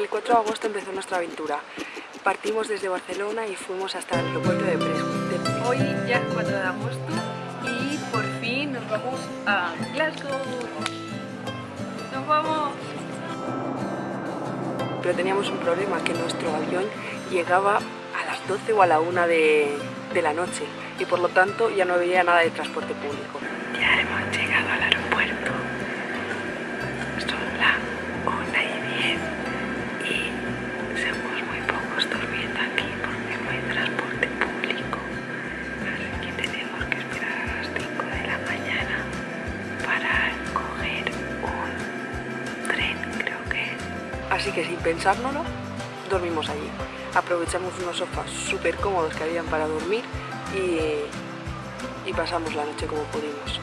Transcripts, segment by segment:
El 4 de agosto empezó nuestra aventura. Partimos desde Barcelona y fuimos hasta el aeropuerto de Presburg. Hoy ya es 4 de agosto y por fin nos vamos a Glasgow. ¡Nos vamos! Pero teníamos un problema, que nuestro avión llegaba a las 12 o a la 1 de, de la noche y por lo tanto ya no había nada de transporte público. Ya hemos llegado Así que sin pensárnoslo, dormimos allí. Aprovechamos unos sofás súper cómodos que habían para dormir y, pasamos la noche como pudimos.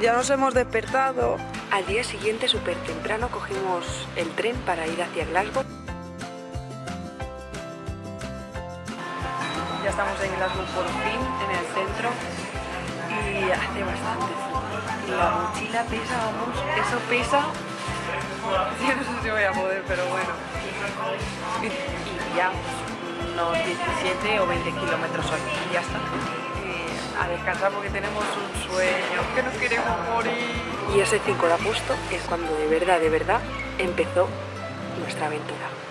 Ya nos hemos despertado. Al día siguiente, súper temprano, cogimos el tren para ir hacia Glasgow. Ya estamos en Glasgow por fin, en el centro, y hace bastante frío. La mochila pesa, vamos, eso pesa. Yo no sé si voy a poder, pero bueno. Y, ya, unos 17 o 20 kilómetros aquí, y ya está. Descansar porque tenemos un sueño, que nos queremos morir. Y ese 5 de agosto es cuando de verdad, de verdad, empezó nuestra aventura.